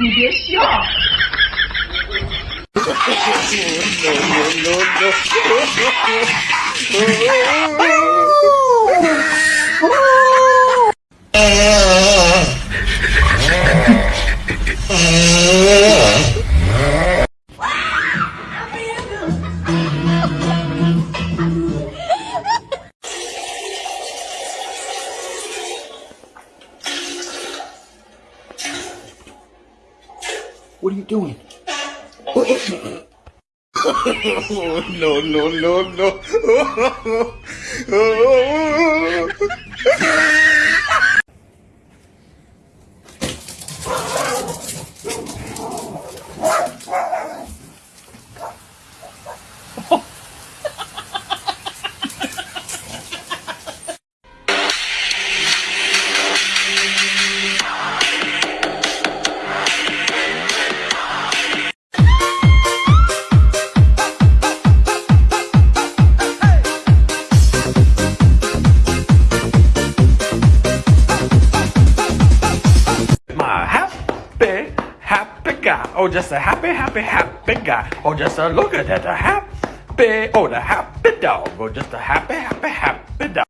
你别笑。no, no, no, no. Oh, just a happy, happy, happy guy. Oh, just a look at that, a happy, oh, the happy dog. Oh, just a happy, happy, happy dog.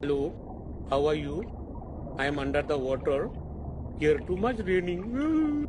Hello, how are you? I am under the water. Here too much raining.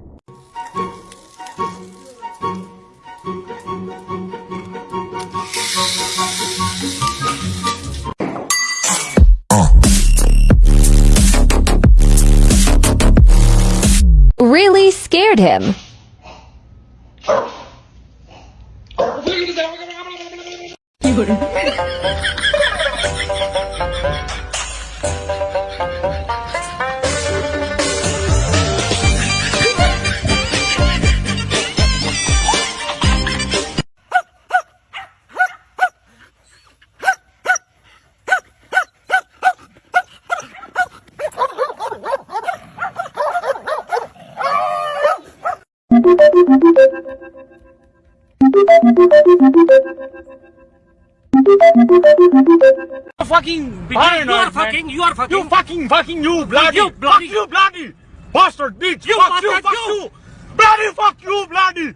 Fucking begin, you are fucking, you are fucking. You fucking, fucking, you bloody, you bloody, you bloody bastard bitch. You fuck you, fuck you. Bloody fuck you, bloody.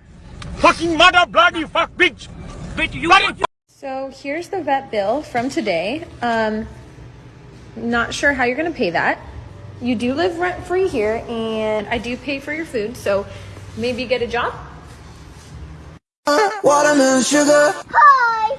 Fucking mother, bloody fuck bitch. Bitch, you bloody So here's the vet bill from today. Um, not sure how you're gonna pay that. You do live rent free here, and I do pay for your food. So maybe get a job. Watermelon sugar. Hi.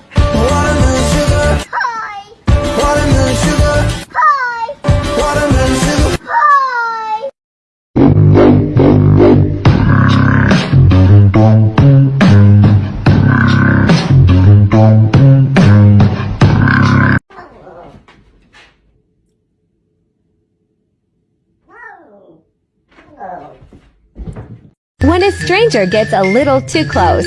When a stranger gets a little too close.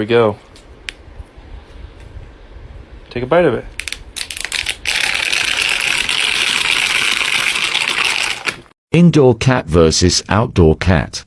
We go. Take a bite of it. Indoor cat versus outdoor cat.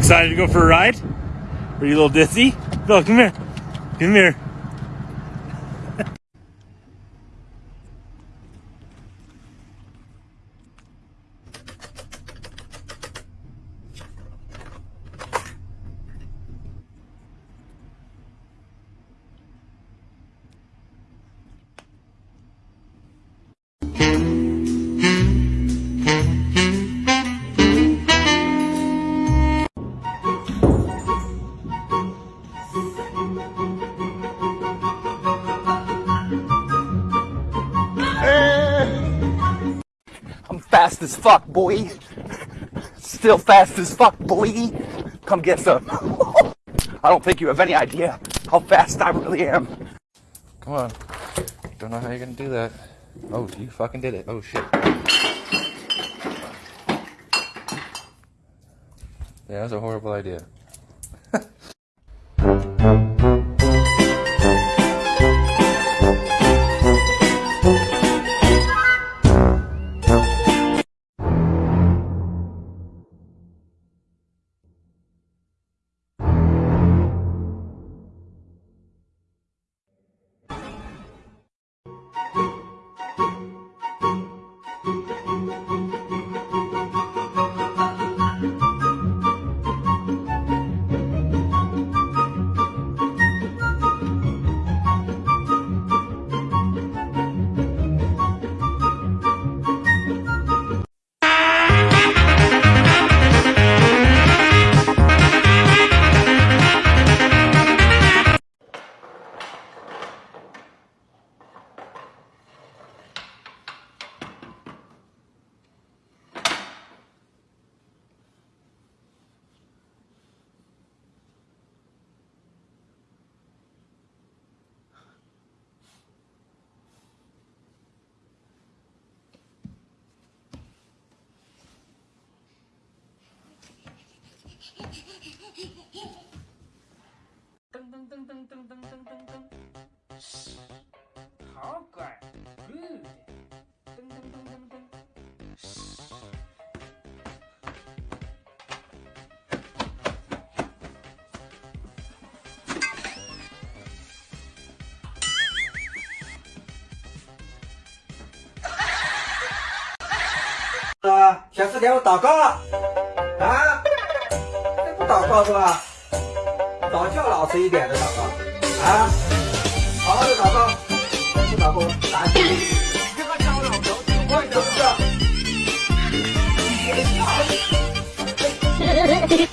excited to go for a ride? Are you a little dizzy? Phil, come here. Come here. Fast as fuck, boy. Still fast as fuck, boy. Come get some. I don't think you have any idea how fast I really am. Come on. Don't know how you're gonna do that. Oh, you fucking did it. Oh shit. Yeah, was a horrible idea. 噔噔噔噔噔噔噔噔噔，好乖，good。噔噔噔噔噔，啊，小四给我祷告啊。这不祷告是吧？早叫老实一点的祷告啊！好好的祷告，不祷告我打你！你这个小老头，我也就是。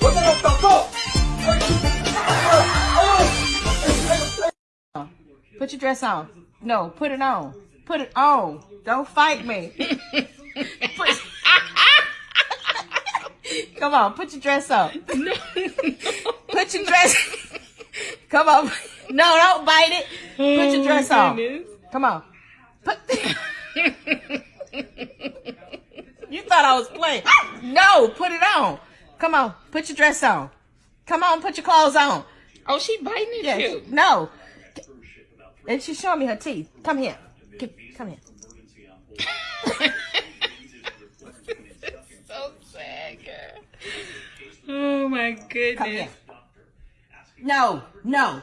我在这祷告。 Put your dress on. No, put it on. Put it on. Don't fight me. Come on, put your dress on. Put your dress. Come on. No, don't bite it. Put your oh dress on. Come on. Put. you thought I was playing. No, put it on. Come on, put your dress on. Come on, put your clothes on. Oh, she biting it Yes. too. No. And she's showing me her teeth. Come here. Come here. so sad, girl. Oh my goodness. No, no.